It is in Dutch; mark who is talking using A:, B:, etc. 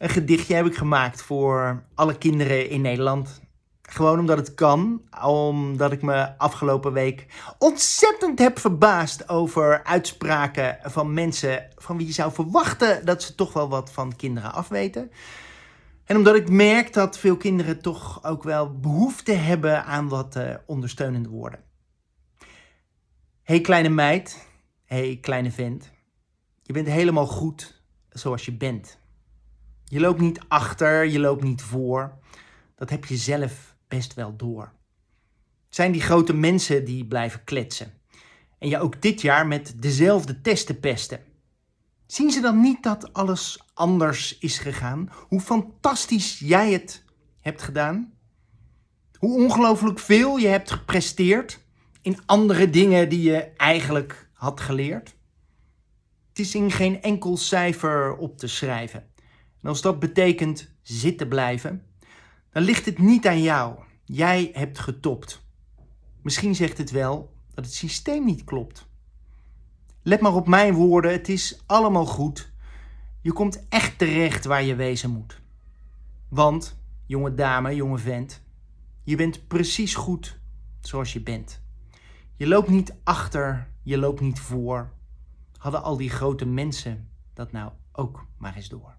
A: Een gedichtje heb ik gemaakt voor alle kinderen in Nederland. Gewoon omdat het kan, omdat ik me afgelopen week ontzettend heb verbaasd over uitspraken van mensen van wie je zou verwachten dat ze toch wel wat van kinderen afweten. En omdat ik merk dat veel kinderen toch ook wel behoefte hebben aan wat uh, ondersteunende woorden. hey kleine meid, hey kleine vent, je bent helemaal goed zoals je bent. Je loopt niet achter, je loopt niet voor. Dat heb je zelf best wel door. Het zijn die grote mensen die blijven kletsen. En je ook dit jaar met dezelfde testen pesten. Zien ze dan niet dat alles anders is gegaan? Hoe fantastisch jij het hebt gedaan? Hoe ongelooflijk veel je hebt gepresteerd in andere dingen die je eigenlijk had geleerd? Het is in geen enkel cijfer op te schrijven. En als dat betekent zitten blijven, dan ligt het niet aan jou. Jij hebt getopt. Misschien zegt het wel dat het systeem niet klopt. Let maar op mijn woorden, het is allemaal goed. Je komt echt terecht waar je wezen moet. Want, jonge dame, jonge vent, je bent precies goed zoals je bent. Je loopt niet achter, je loopt niet voor. Hadden al die grote mensen dat nou ook maar eens door.